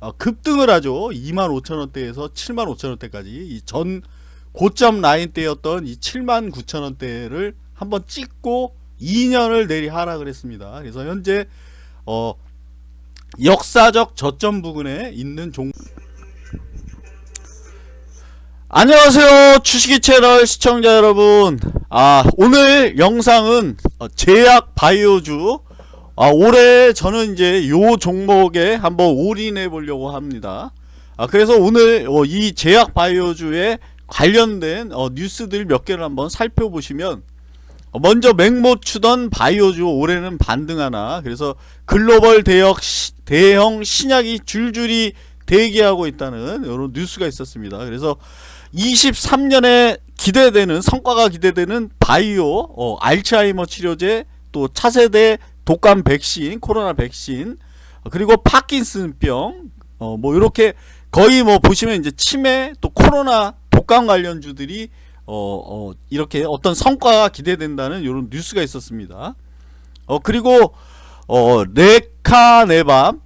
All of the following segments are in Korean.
어, 급등을 하죠. 25,000원대에서 75,000원대까지 이전 고점 라인대였던 이 79,000원대를 한번 찍고 2년을 내리 하락을 했습니다. 그래서 현재 어 역사적 저점 부근에 있는 종 안녕하세요 주식이 채널 시청자 여러분 아 오늘 영상은 어, 제약 바이오주 아 올해 저는 이제 요 종목에 한번 올인해 보려고 합니다 아 그래서 오늘 어, 이 제약 바이오주에 관련된 어, 뉴스들 몇 개를 한번 살펴보시면 어, 먼저 맹모 추던 바이오주 올해는 반등하나 그래서 글로벌 대역 시, 대형 신약이 줄줄이 대기하고 있다는 이런 뉴스가 있었습니다. 그래서 23년에 기대되는 성과가 기대되는 바이오 어, 알츠하이머 치료제 또 차세대 독감 백신 코로나 백신 어, 그리고 파킨슨병 어, 뭐 이렇게 거의 뭐 보시면 이제 치매 또 코로나 독감 관련주들이 어, 어, 이렇게 어떤 성과가 기대된다는 이런 뉴스가 있었습니다. 어, 그리고 어, 레카네밥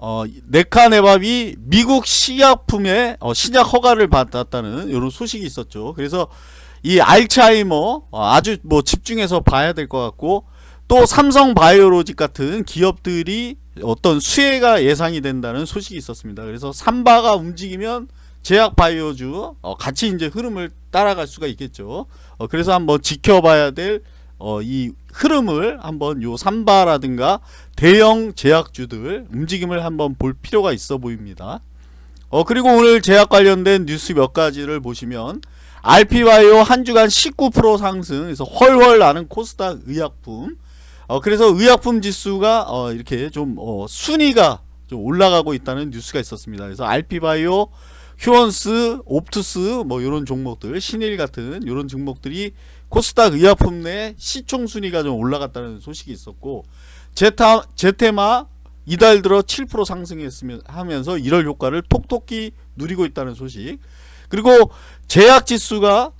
어, 네카네밥이 미국 식약품에 어, 신약 허가를 받았다는 이런 소식이 있었죠. 그래서 이 알츠하이머 어, 아주 뭐 집중해서 봐야 될 것 같고 또 삼성 바이오로직 같은 기업들이 어떤 수혜가 예상이 된다는 소식이 있었습니다. 그래서 삼바가 움직이면 제약 바이오주 어, 같이 이제 흐름을 따라갈 수가 있겠죠. 어, 그래서 한번 지켜봐야 될 어, 이 흐름을 한번 요 삼바라든가 대형 제약주들 움직임을 한번 볼 필요가 있어 보입니다. 어 그리고 오늘 제약 관련된 뉴스 몇 가지를 보시면 RP바이오 한 주간 19% 상승 그래서 헐헐 나는 코스닥 의약품 어 그래서 의약품 지수가 어 이렇게 좀 어, 순위가 좀 올라가고 있다는 뉴스가 있었습니다. 그래서 RP바이오 휴원스, 옵투스 뭐 이런 종목들 신일 같은 이런 종목들이 코스닥 의약품 내 시총 순위가 좀 올라갔다는 소식이 있었고 제타, 제테마 이달 들어 7% 상승했으면 하면서 1월 효과를 톡톡히 누리고 있다는 소식 그리고 제약지수가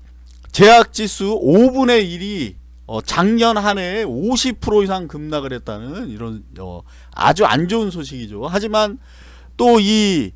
제약지수 5분의 1이 어, 작년 한 해에 50% 이상 급락을 했다는 이런 어, 아주 안 좋은 소식이죠 하지만 또이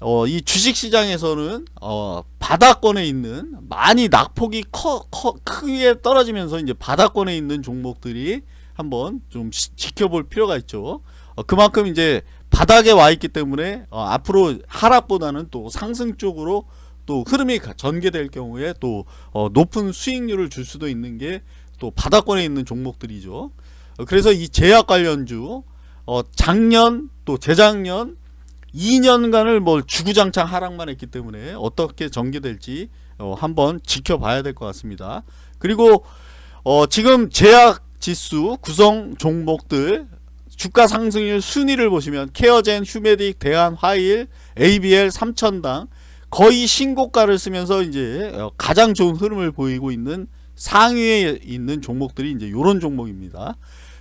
어, 이 주식시장에서는 어, 바닥권에 있는 많이 낙폭이 커, 커, 크게 떨어지면서 이제 바닥권에 있는 종목들이 한번 좀 시, 지켜볼 필요가 있죠. 어, 그만큼 이제 바닥에 와 있기 때문에 어, 앞으로 하락보다는 또 상승 쪽으로 또 흐름이 전개될 경우에 또 어, 높은 수익률을 줄 수도 있는 게 또 바닥권에 있는 종목들이죠. 어, 그래서 이 제약 관련주 어, 작년 또 재작년 2년간을 뭐 주구장창 하락만 했기 때문에 어떻게 전개될지 어, 한번 지켜봐야 될 것 같습니다. 그리고 어, 지금 제약 지수 구성 종목들 주가 상승률 순위를 보시면 케어젠, 휴메딕, 대한, 화일, ABL 3천당 거의 신고가를 쓰면서 이제 어, 가장 좋은 흐름을 보이고 있는 상위에 있는 종목들이 이제 이런 종목입니다.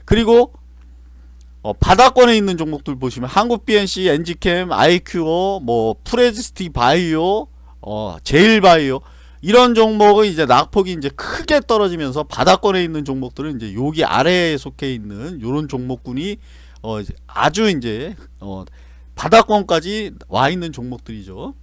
그리고 어, 바닥권에 있는 종목들 보시면 한국 BNC, 엔지캠, 아이큐어, 뭐 프레지스티 바이오, 어, 제일바이오 이런 종목은 이제 낙폭이 이제 크게 떨어지면서 바닥권에 있는 종목들은 이제 여기 아래에 속해 있는 이런 종목군이 어, 아주 이제 어, 바닥권까지 와 있는 종목들이죠.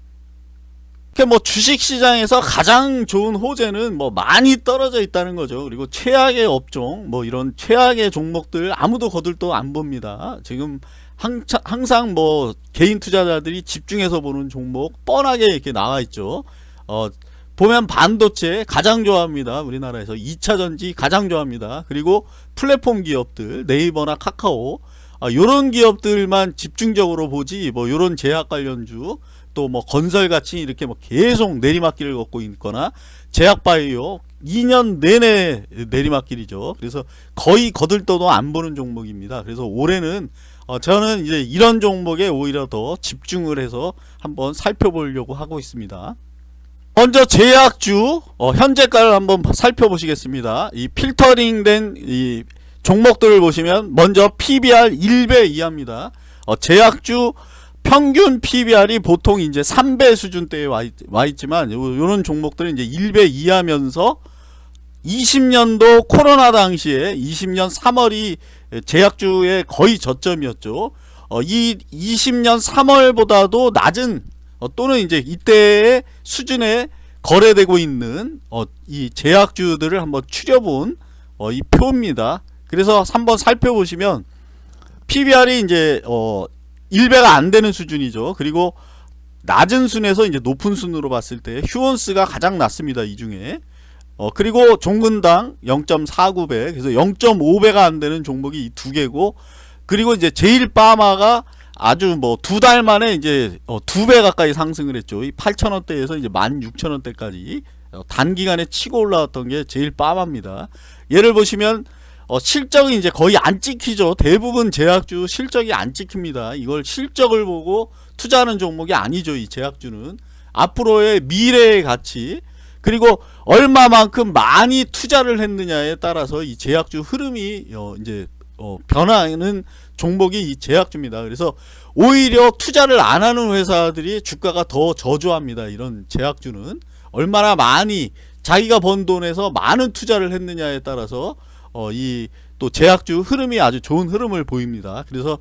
이렇게 뭐 주식시장에서 가장 좋은 호재는 뭐 많이 떨어져 있다는 거죠. 그리고 최악의 업종, 뭐 이런 최악의 종목들 아무도 거들떠 안 봅니다. 지금 항상 뭐 개인 투자자들이 집중해서 보는 종목 뻔하게 이렇게 나와 있죠. 어, 보면 반도체 가장 좋아합니다. 우리나라에서 2차전지 가장 좋아합니다. 그리고 플랫폼 기업들 네이버나 카카오 아, 요런 기업들만 집중적으로 보지 뭐 요런 제약 관련주 또 뭐 건설같이 이렇게 뭐 계속 내리막길을 걷고 있거나 제약바이오 2년 내내 내리막길이죠. 그래서 거의 거들떠도 안 보는 종목입니다. 그래서 올해는 어 저는 이제 이런 종목에 오히려 더 집중을 해서 한번 살펴보려고 하고 있습니다. 먼저 제약주 어 현재가를 한번 살펴보시겠습니다. 이 필터링된 이 종목들을 보시면 먼저 PBR 1배 이하입니다. 어 제약주 평균 PBR이 보통 이제 3배 수준대에 와, 있, 와 있지만 요런 종목들은 이제 1배 이하면서 20년도 코로나 당시에 20년 3월이 제약주의 거의 저점이었죠. 어, 이 20년 3월보다도 낮은 어, 또는 이제 이때의 수준에 거래되고 있는 어, 이 제약주들을 한번 추려본 어, 이 표입니다. 그래서 한번 살펴보시면 PBR이 이제 어 1배가 안 되는 수준이죠. 그리고 낮은 순에서 이제 높은 순으로 봤을 때 휴원스가 가장 낮습니다. 이 중에. 어 그리고 종근당 0.49배. 그래서 0.5배가 안 되는 종목이 이 두 개고 그리고 이제 제일 빠마가 아주 뭐 두 달 만에 이제 어 두배 가까이 상승을 했죠. 이 8,000원대에서 이제 16,000원대까지 어 단기간에 치고 올라왔던 게 제일 빠마입니다. 예를 보시면 어, 실적이 이제 거의 안 찍히죠. 대부분 제약주 실적이 안 찍힙니다. 이걸 실적을 보고 투자하는 종목이 아니죠. 이 제약주는 앞으로의 미래의 가치 그리고 얼마만큼 많이 투자를 했느냐에 따라서 이 제약주 흐름이 어, 이제 어, 변하는 종목이 이 제약주입니다. 그래서 오히려 투자를 안 하는 회사들이 주가가 더 저조합니다. 이런 제약주는 얼마나 많이 자기가 번 돈에서 많은 투자를 했느냐에 따라서 어, 이 또 제약주 흐름이 아주 좋은 흐름을 보입니다. 그래서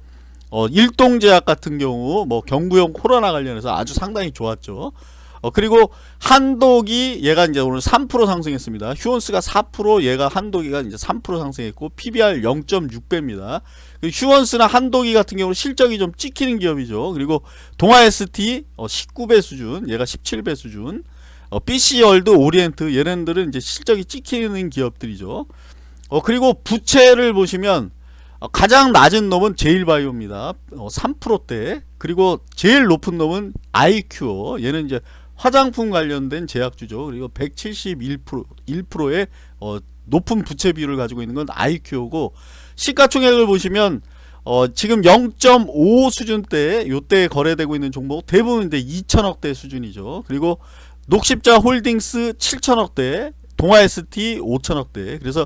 어, 일동제약 같은 경우 뭐 경구용 코로나 관련해서 아주 상당히 좋았죠. 어, 그리고 한독이 얘가 이제 오늘 3% 상승했습니다. 휴원스가 4% 얘가 한독이가 이제 3% 상승했고 PBR 0.6배입니다. 휴원스나 한독이 같은 경우는 실적이 좀 찍히는 기업이죠. 그리고 동아ST 어, 19배 수준, 얘가 17배 수준. 어, BC월드, 오리엔트 얘네들은 이제 실적이 찍히는 기업들이죠. 어, 그리고 부채를 보시면 어, 가장 낮은 놈은 제일바이오입니다. 어, 3%대. 그리고 제일 높은 놈은 아이큐어. 얘는 이제 화장품 관련된 제약주죠. 그리고 171% 1%의 어, 높은 부채 비율을 가지고 있는 건 아이큐어고 시가총액을 보시면 어, 지금 0.5 수준대 요때 거래되고 있는 종목 대부분 이제 2천억대 수준이죠. 그리고 녹십자 홀딩스 7천억대 동아ST 5천억대 그래서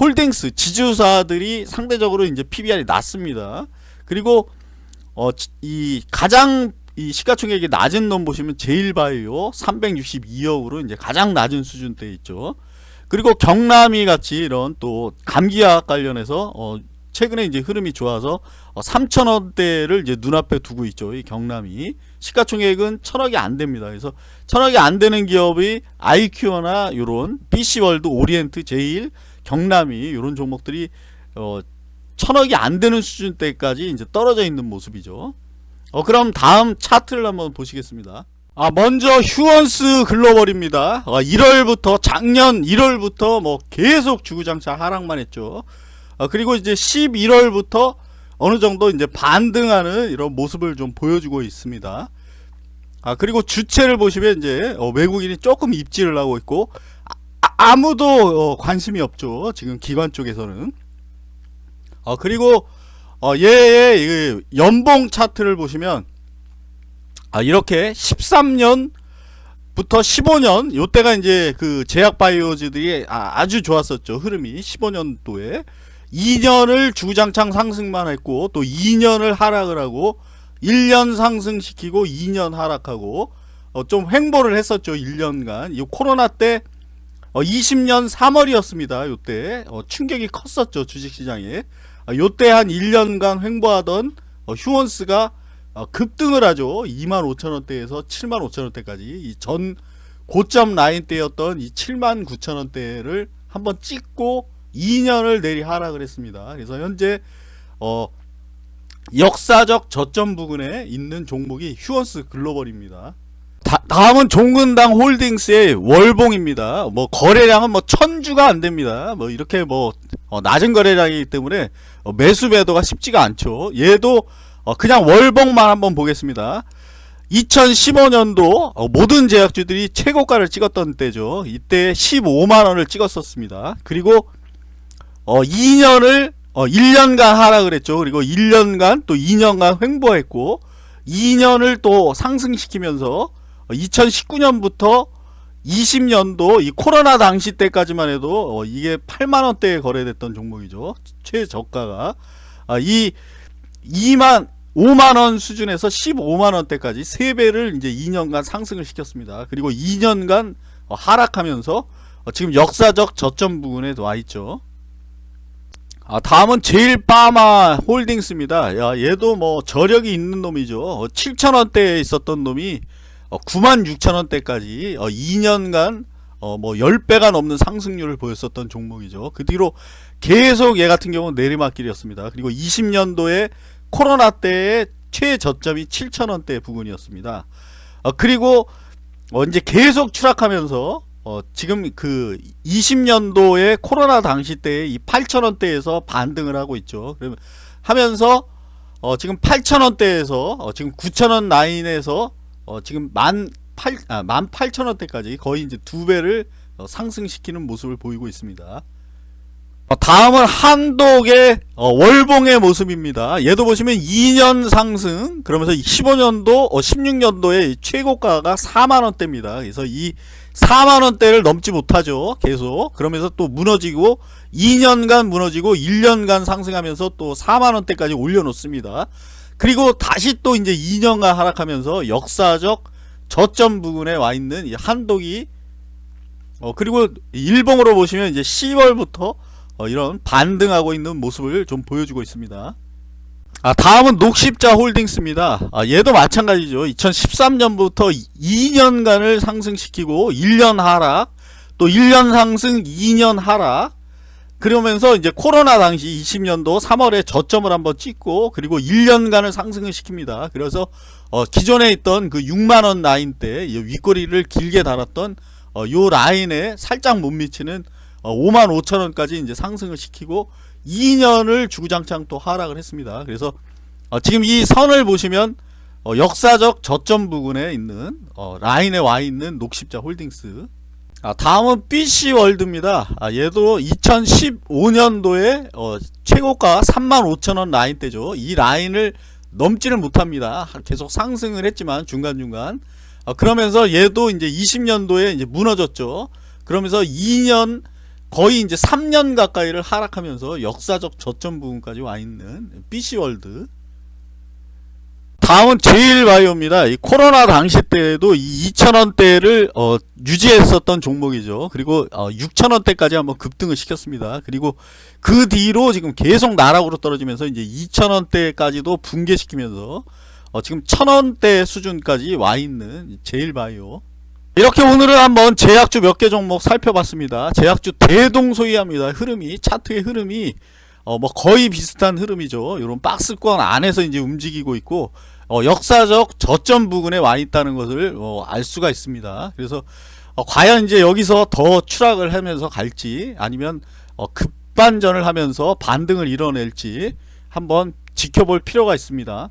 홀딩스 지주사들이 상대적으로 이제 PBR이 낮습니다. 그리고 어, 이 가장 이 시가총액이 낮은 놈 보시면 제일바이오 362억으로 이제 가장 낮은 수준대 있죠. 그리고 경남이 같이 이런 또 감기약 관련해서 어, 최근에 이제 흐름이 좋아서 어, 3천원대를 이제 눈앞에 두고 있죠. 이 경남이 시가총액은 천억이 안 됩니다. 그래서 천억이 안 되는 기업이 아이큐어나 요런 BC월드, 오리엔트, 제일, 경남이 요런 종목들이 어, 천억이 안 되는 수준대까지 이제 떨어져 있는 모습이죠. 어, 그럼 다음 차트를 한번 보시겠습니다. 아, 먼저 휴원스 글로벌입니다. 어, 1월부터 작년 1월부터 뭐 계속 주구장창 하락만 했죠. 어, 그리고 이제 11월부터 어느 정도 이제 반등하는 이런 모습을 좀 보여주고 있습니다. 아 그리고 주체를 보시면 이제 어, 외국인이 조금 입지를 하고 있고 아, 무도 어, 관심이 없죠. 지금 기관 쪽에서는. 어, 그리고 어, 얘의 연봉 차트를 보시면 아, 이렇게 13년 부터 15년 요때가 이제 그 제약 바이오즈들이 아, 주 좋았었죠 흐름이 15년도에 2년을 주장창 상승만 했고 또 2년을 하락을 하고 1년 상승시키고 2년 하락하고 어, 좀 횡보를 했었죠 1년간. 이 코로나 때 어, 20년 3월이었습니다 요때. 어, 충격이 컸었죠 주식시장에. 어, 요때 한 1년간 횡보하던 어, 휴원스가 어, 급등을 하죠. 2만 5천원대에서 7만 5천원대까지. 이 전 고점 라인대였던 이 7만 9천원대를 한번 찍고 2년을 내리 하락을 했습니다. 그래서 현재 어 역사적 저점 부근에 있는 종목이 휴원스 글로벌입니다. 다, 음은 종근당 홀딩스의 월봉입니다. 뭐 거래량은 뭐 천주가 안 됩니다. 뭐 이렇게 뭐 어, 낮은 거래량이기 때문에 어, 매수 매도가 쉽지가 않죠. 얘도 어, 그냥 월봉만 한번 보겠습니다. 2015년도 어, 모든 제약주들이 최고가를 찍었던 때죠. 이때 15만원을 찍었었습니다. 그리고 어 2년을 어 1년간 하락을 했죠. 그리고 1년간 또 2년간 횡보했고 2년을 또 상승시키면서 2019년부터 20년도 이 코로나 당시 때까지만 해도 어 이게 8만원대에 거래됐던 종목이죠. 최저가가 아, 이 2만 5만원 수준에서 15만원대까지 3배를 이제 2년간 상승을 시켰습니다. 그리고 2년간 어, 하락하면서 어, 지금 역사적 저점 부분에 와 있죠. 아, 다음은 제일바마 홀딩스입니다. 야, 얘도 뭐 저력이 있는 놈이죠. 어, 7천원대에 있었던 놈이 어, 9만 6천원대까지 어, 2년간 어, 뭐 10배가 넘는 상승률을 보였었던 종목이죠. 그 뒤로 계속 얘 같은 경우는 내리막길이었습니다. 그리고 20년도에 코로나 때의 최저점이 7천원대 부근이었습니다. 어, 그리고 어, 이제 계속 추락하면서 어, 지금 그 20년도에 코로나 당시 때에 이 8천원대에서 반등을 하고 있죠. 그러면 하면서 어, 지금 8천원대에서 어, 지금 9천원 라인에서 어, 지금 만 8, 아, 18,000원대까지 거의 이제 두 배를 어, 상승시키는 모습을 보이고 있습니다. 어, 다음은 한독의 어, 월봉의 모습입니다. 얘도 보시면 2년 상승 그러면서 15년도, 어, 16년도에 최고가가 4만원대입니다. 그래서 이 4만원대를 넘지 못하죠. 계속 그러면서 또 무너지고 2년간 무너지고 1년간 상승하면서 또 4만원대까지 올려놓습니다. 그리고 다시 또 이제 2년간 하락하면서 역사적 저점 부근에 와 있는 이 한독이 어 그리고 일봉으로 보시면 이제 10월부터 어 이런 반등하고 있는 모습을 좀 보여주고 있습니다. 아 다음은 녹십자 홀딩스입니다. 아 얘도 마찬가지죠. 2013년부터 2년간을 상승시키고 1년 하락 또 1년 상승 2년 하락 그러면서 이제 코로나 당시 20년도 3월에 저점을 한번 찍고 그리고 1년간을 상승을 시킵니다. 그래서 어 기존에 있던 그 6만 원 라인 때 윗꼬리를 길게 달았던 어 요 라인에 살짝 못 미치는 어 5만 5천 원까지 이제 상승을 시키고 2년을 주구장창 또 하락을 했습니다. 그래서 어 지금 이 선을 보시면 어 역사적 저점 부근에 있는 어 라인에 와 있는 녹십자 홀딩스 아, 다음은 BC월드입니다. 아, 얘도 2015년도에 어, 최고가 35,000원 라인대죠. 이 라인을 넘지를 못합니다. 계속 상승을 했지만 중간중간 아, 그러면서 얘도 이제 20년도에 이제 무너졌죠. 그러면서 2년 거의 이제 3년 가까이를 하락하면서 역사적 저점 부분까지 와 있는 BC월드 다음은 제일바이오입니다. 이 코로나 당시 때에도 이 2,000원대를 어, 유지했었던 종목이죠. 그리고 어, 6,000원대까지 한번 급등을 시켰습니다. 그리고 그 뒤로 지금 계속 나락으로 떨어지면서 이제 2,000원대까지도 붕괴시키면서 어, 지금 1,000원대 수준까지 와 있는 제일바이오. 이렇게 오늘은 한번 제약주 몇 개 종목 살펴봤습니다. 제약주 대동소이합니다. 흐름이 차트의 흐름이 어 뭐 거의 비슷한 흐름이죠. 이런 박스권 안에서 이제 움직이고 있고 어 역사적 저점 부근에 와 있다는 것을 어 알 수가 있습니다. 그래서 어 과연 이제 여기서 더 추락을 하면서 갈지 아니면 어 급반전을 하면서 반등을 이뤄낼지 한번 지켜볼 필요가 있습니다.